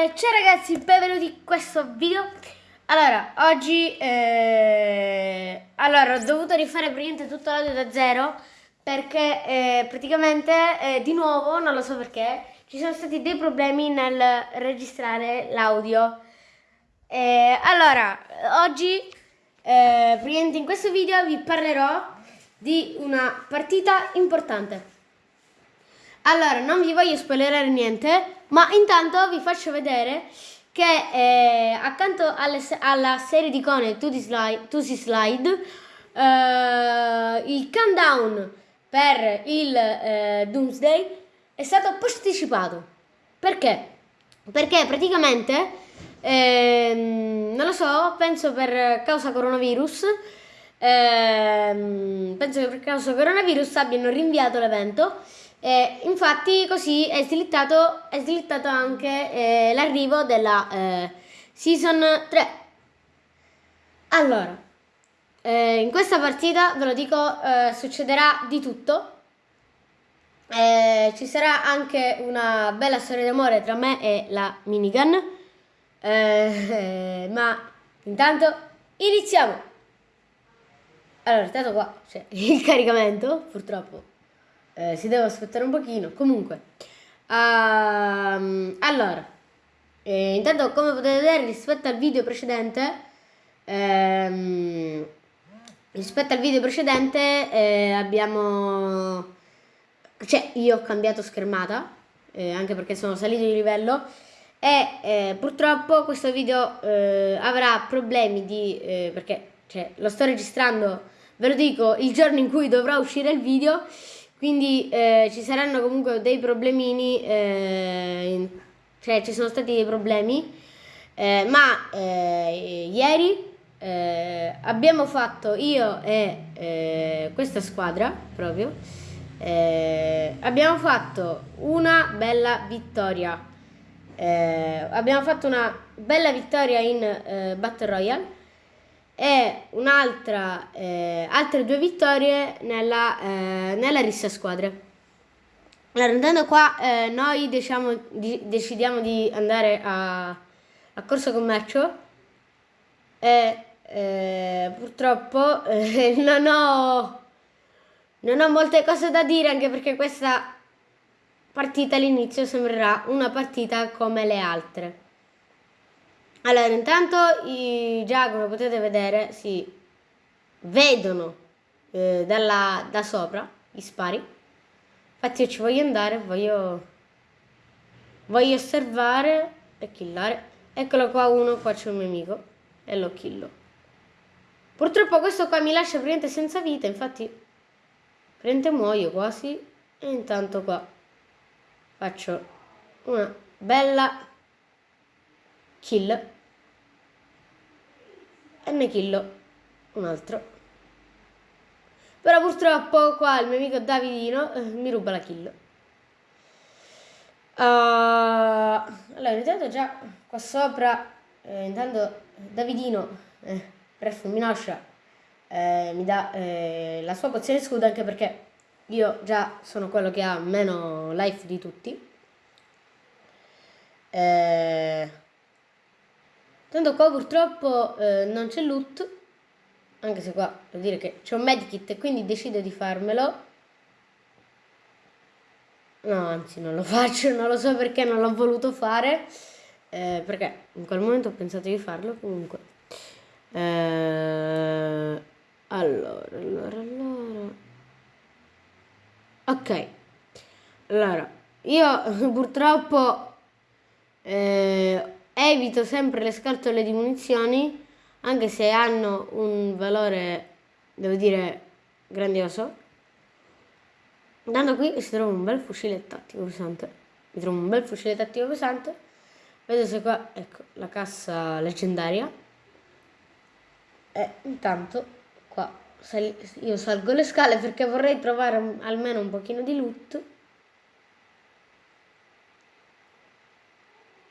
Ciao ragazzi, benvenuti in questo video. Allora, oggi eh, allora, ho dovuto rifare praticamente tutto l'audio da zero perché eh, praticamente eh, di nuovo, non lo so perché, ci sono stati dei problemi nel registrare l'audio. Allora, oggi eh, praticamente in questo video vi parlerò di una partita importante. Allora, non vi voglio spoilerare niente, ma intanto vi faccio vedere che eh, accanto alle, alla serie di icone To, slide, Slide, eh, il countdown per il eh, Doomsday è stato posticipato. Perché? Perché praticamente, ehm, non lo so, penso per causa coronavirus, ehm, penso che per causa coronavirus abbiano rinviato l'evento eh, infatti così è slittato, è slittato anche eh, l'arrivo della eh, Season 3. Allora, eh, in questa partita, ve lo dico, eh, succederà di tutto. Eh, ci sarà anche una bella storia d'amore tra me e la minigun. ma intanto iniziamo! Allora, intanto qua c'è il caricamento, purtroppo eh, si deve aspettare un pochino. Comunque, um, allora, eh, intanto come potete vedere rispetto al video precedente, ehm, rispetto al video precedente eh, abbiamo, cioè io ho cambiato schermata, eh, anche perché sono salito di livello e eh, purtroppo questo video avrà problemi di perché cioè, lo sto registrando ve lo dico il giorno in cui dovrà uscire il video quindi eh, ci saranno comunque dei problemini, eh, cioè ci sono stati dei problemi, eh, ma eh, ieri eh, abbiamo fatto io e eh, questa squadra proprio, abbiamo fatto una bella vittoria. abbiamo fatto una bella vittoria in Battle Royale e un'altra, eh, altre due vittorie nella, eh, nella rissa squadre. Allora, andando qua, eh, noi diciamo, di, decidiamo di andare a, a Corso Commercio e eh, purtroppo eh, non ho, non ho molte cose da dire anche perché questa partita all'inizio sembrerà una partita come le altre. Allora, intanto i, già come potete vedere si vedono eh, dalla, da sopra gli spari. Infatti io ci voglio andare, voglio, voglio osservare e killare. Eccolo qua uno, qua c'è un mio amico e lo killo. Purtroppo questo qua mi lascia praticamente senza vita, infatti praticamente muoio quasi. E intanto qua faccio una bella kill. E ne killo un altro. Però purtroppo qua il mio amico Davidino eh, mi ruba la kill. Uh, allora intanto già qua sopra eh, intanto Davidino eh, ref minaccia eh, mi dà eh, la sua pozione scudo anche perché io già sono quello che ha meno life di tutti. Eh, Tanto qua purtroppo eh, non c'è loot, anche se qua vuol dire che c'è un medkit e quindi decido di farmelo. No, anzi non lo faccio, non lo so perché non l'ho voluto fare, eh, perché in quel momento ho pensato di farlo comunque. Eh, allora, allora, allora. Ok, allora, io purtroppo... Eh, Evito sempre le scatole di munizioni, anche se hanno un valore, devo dire, grandioso. Andando qui si trova un bel fucile tattico pesante. Mi trovo un bel fucile tattico pesante. Vedo se qua, ecco, la cassa leggendaria. E intanto qua io salgo le scale perché vorrei trovare almeno un pochino di loot.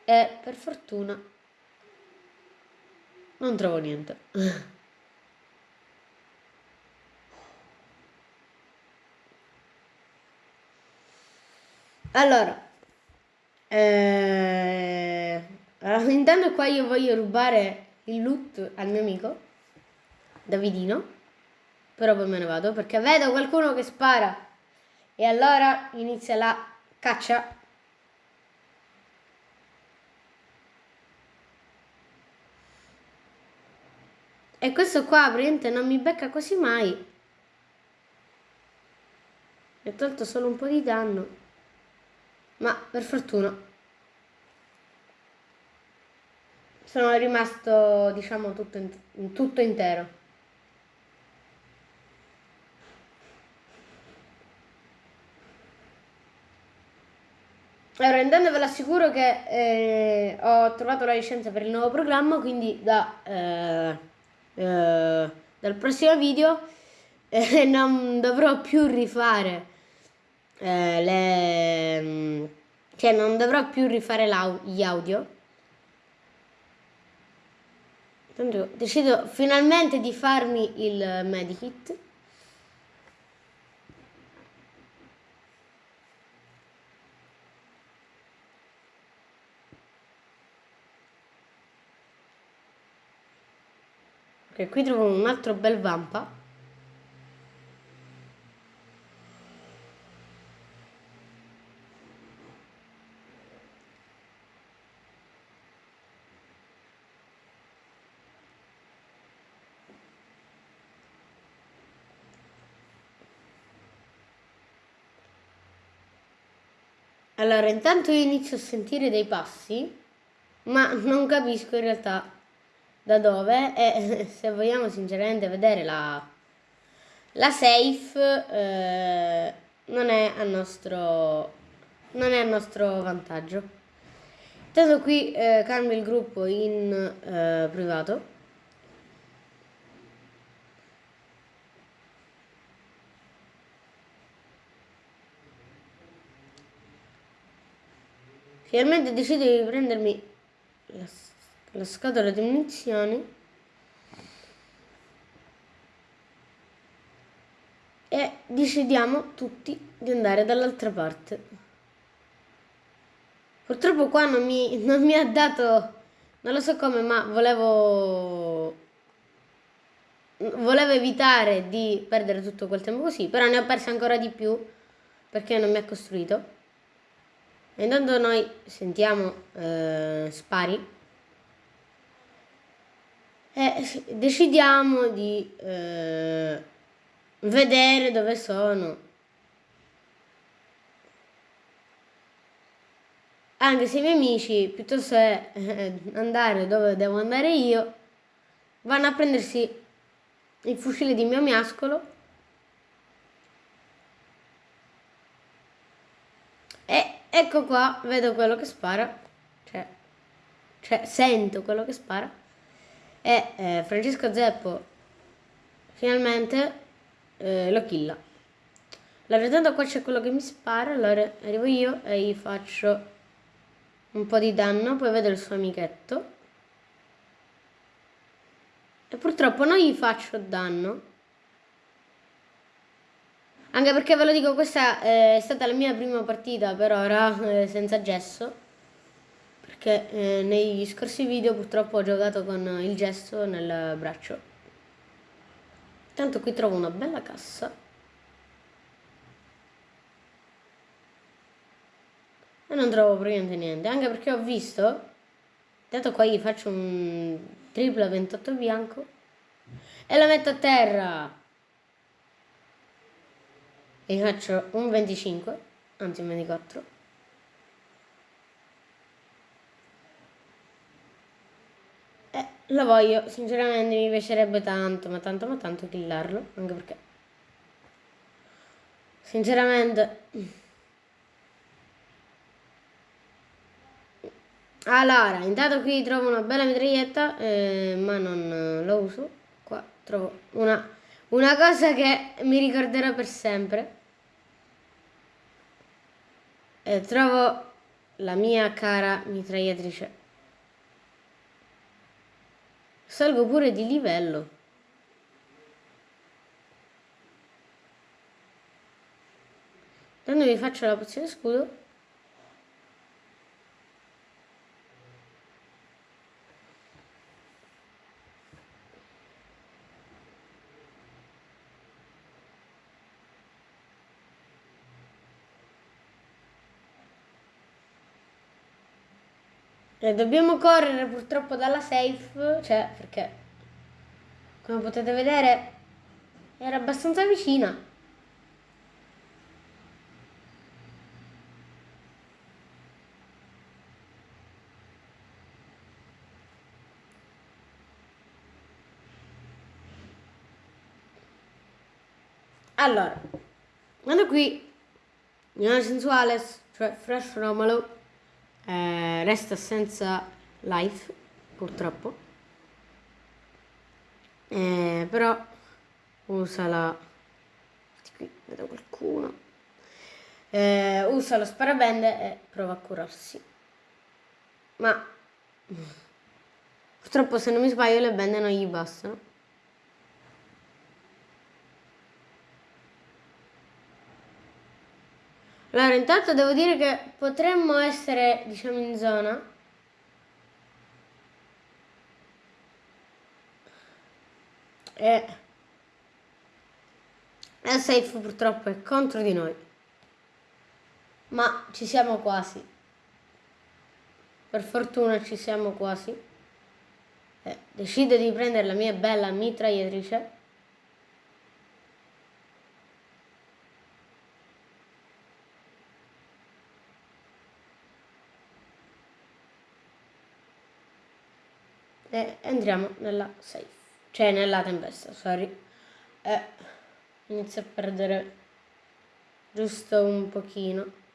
E per fortuna non trovo niente. Allora, eh, intanto qua io voglio rubare il loot al mio amico, Davidino. Però poi me ne vado perché vedo qualcuno che spara. E allora inizia la caccia. E questo qua praticamente non mi becca quasi mai. Mi ha tolto solo un po' di danno. Ma per fortuna. Sono rimasto, diciamo, tutto, in, tutto intero. Allora, intanto ve l'assicuro che eh, ho trovato la licenza per il nuovo programma, quindi da, eh, eh, dal prossimo video eh, non dovrò più rifare eh, le... cioè non dovrò più rifare gli audio. Decido finalmente di farmi il medikit. Ok, qui trovo un altro bel vampa. Allora, intanto io inizio a sentire dei passi, ma non capisco in realtà da dove e se vogliamo sinceramente vedere la, la safe eh, non, è a nostro, non è a nostro vantaggio. Intanto qui eh, cambio il gruppo in eh, privato. Finalmente decido di prendermi la la scatola di munizioni e decidiamo tutti di andare dall'altra parte. Purtroppo qua non mi, non mi ha dato, non lo so come, ma volevo volevo evitare di perdere tutto quel tempo così, però ne ho perso ancora di più perché non mi ha costruito. E intanto noi sentiamo eh, spari e decidiamo di eh, vedere dove sono. Anche se i miei amici, piuttosto che eh, andare dove devo andare io, vanno a prendersi il fucile di mio miascolo e ecco qua, vedo quello che spara, cioè, cioè sento quello che spara e eh, Francesco Zeppo finalmente eh, lo killa. Allora, tanto qua c'è quello che mi spara, allora arrivo io e gli faccio un po' di danno, poi vedo il suo amichetto. E purtroppo non gli faccio danno. Anche perché ve lo dico, questa è stata la mia prima partita per ora eh, senza gesso che eh, negli scorsi video purtroppo ho giocato con il gesso nel braccio. Tanto qui trovo una bella cassa. E non trovo praticamente niente, anche perché ho visto, intanto qua gli faccio un triplo 28 bianco e la metto a terra. E gli faccio un 25, anzi un 24. Lo voglio, sinceramente mi piacerebbe tanto, ma tanto, ma tanto killarlo, anche perché... Sinceramente... Allora, intanto qui trovo una bella mitraglietta, eh, ma non lo uso. Qua trovo una, una cosa che mi ricorderò per sempre. E trovo la mia cara mitragliatrice Salgo pure di livello. Quando vi faccio la pozione scudo. E dobbiamo correre purtroppo dalla safe, cioè perché come potete vedere era abbastanza vicina. Allora, quando qui Unione Sensuales, cioè Fresh Romolo, eh, resta senza life, purtroppo. Eh, però usa la... Qui vedo qualcuno. Eh, usa lo sparabende e prova a curarsi. Ma purtroppo se non mi sbaglio le bende non gli bastano. Allora, intanto devo dire che potremmo essere, diciamo, in zona. E... La safe purtroppo è contro di noi. Ma ci siamo quasi. Per fortuna ci siamo quasi. Eh, decido di prendere la mia bella mitragliatrice. Entriamo nella safe, cioè nella tempesta, sorry. E inizio a perdere giusto un pochino.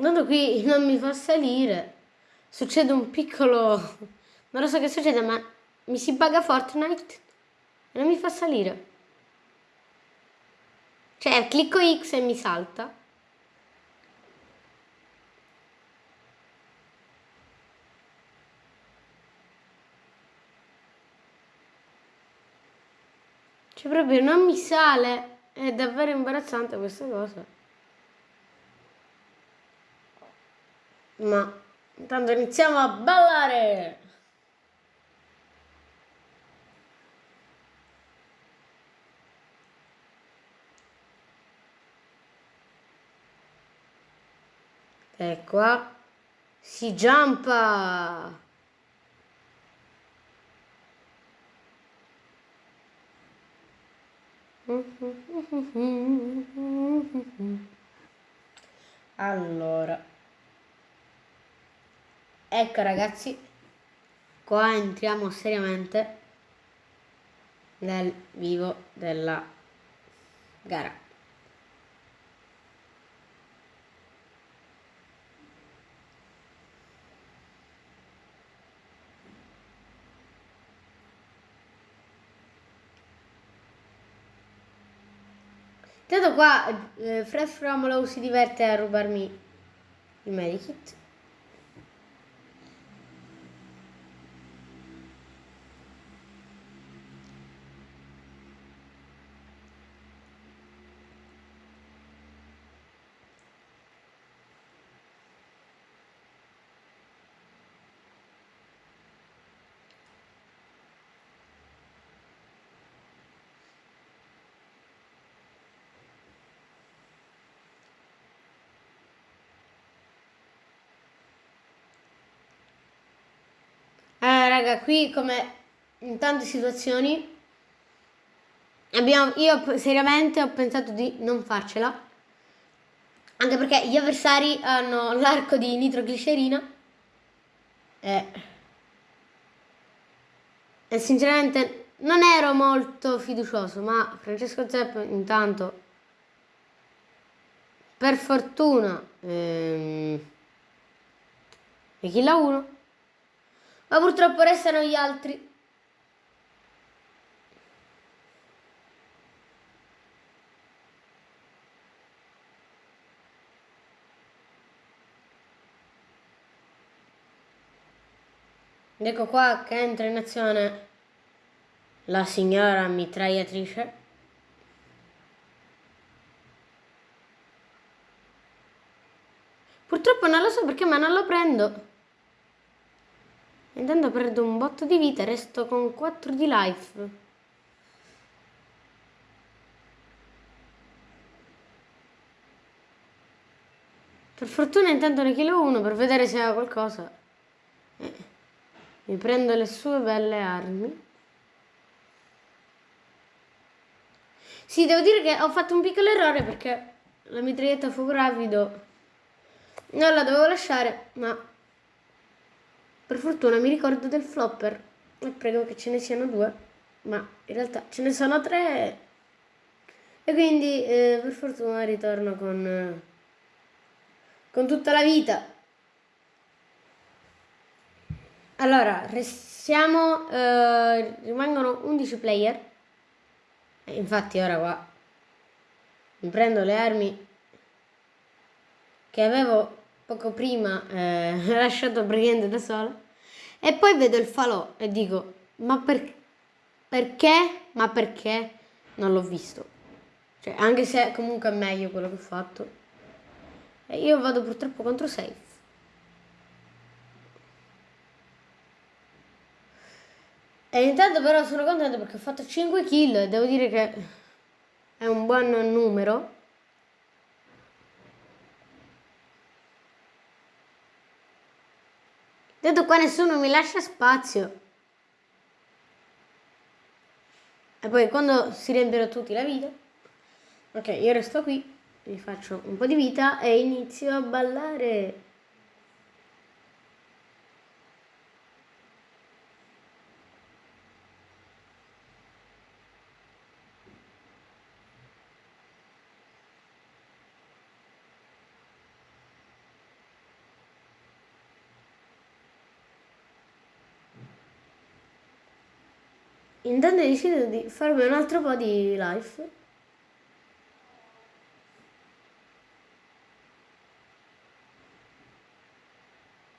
Tanto qui non mi fa salire. Succede un piccolo... Non lo so che succede, ma mi si paga Fortnite e non mi fa salire. Cioè, clicco X e mi salta. Cioè, proprio non mi sale. È davvero imbarazzante questa cosa. Ma intanto iniziamo a ballare! E qua si giampa! Allora Ecco ragazzi, qua entriamo seriamente nel vivo della gara. Intanto qua eh, Fred Fromolo si diverte a rubarmi il medikit raga, qui come in tante situazioni abbiamo, io seriamente ho pensato di non farcela. Anche perché gli avversari hanno l'arco di nitroglicerina e, e sinceramente non ero molto fiducioso, ma Francesco Zepp intanto per fortuna ehm, e chi la 1 ma purtroppo restano gli altri. Ecco qua che entra in azione la signora mitragliatrice. Purtroppo non lo so perché ma non lo prendo. Intanto perdo un botto di vita e resto con 4 di life. Per fortuna intanto ne chilo uno per vedere se ha qualcosa. Eh, mi prendo le sue belle armi. Sì, devo dire che ho fatto un piccolo errore perché la mitraglietta a fuoco rapido non la dovevo lasciare, ma per fortuna mi ricordo del flopper. E prego che ce ne siano due, ma in realtà ce ne sono tre. E quindi eh, per fortuna ritorno con, eh, con tutta la vita. Allora, restiamo, eh, rimangono 11 player. E infatti ora qua mi prendo le armi che avevo poco prima eh, lasciato praticamente da sola e poi vedo il falò e dico ma per, perché? Ma perché non l'ho visto? Cioè anche se comunque è meglio quello che ho fatto. E io vado purtroppo contro safe E intanto però sono contento perché ho fatto 5 kill e devo dire che è un buon numero. Detto qua nessuno mi lascia spazio. E poi quando si riempiono tutti la vita. Ok, io resto qui, mi faccio un po' di vita e inizio a ballare. Intanto decido di farmi un altro po' di live.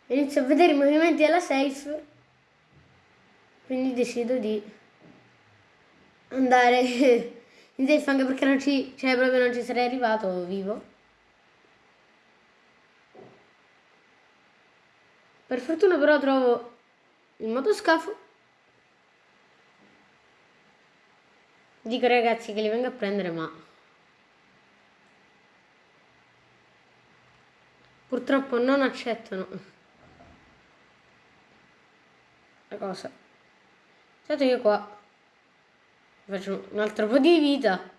Inizio a vedere i movimenti della safe. Quindi decido di andare in safe anche perché non ci, cioè proprio non ci sarei arrivato vivo. Per fortuna però trovo il motoscafo Dico ragazzi che li vengo a prendere ma purtroppo non accettano la cosa. Certo io qua faccio un altro po' di vita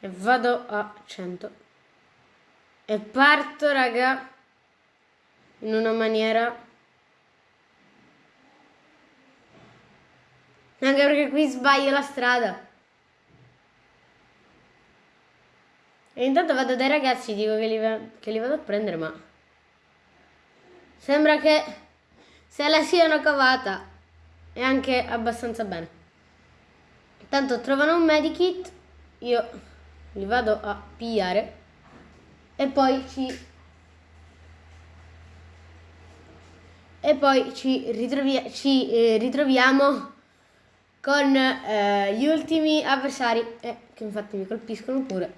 e vado a 100 e parto raga in una maniera Anche perché qui sbaglio la strada. E intanto vado dai ragazzi, dico che li, che li vado a prendere, ma... Sembra che se la siano cavata e anche abbastanza bene. Tanto trovano un medikit, io li vado a pigliare e poi ci e poi ci, ritrovia ci eh, ritroviamo con eh, gli ultimi avversari eh, che infatti mi colpiscono pure.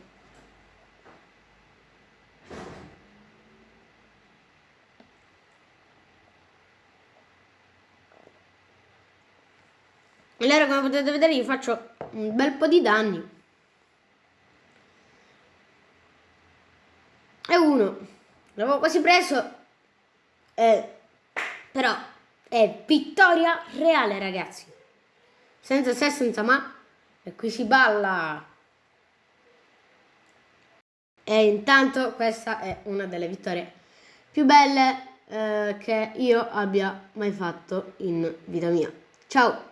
Allora come potete vedere io faccio un bel po' di danni. E uno, l'avevo quasi preso, eh, però è vittoria reale ragazzi senza se, senza ma, e qui si balla. E intanto questa è una delle vittorie più belle eh, che io abbia mai fatto in vita mia. Ciao!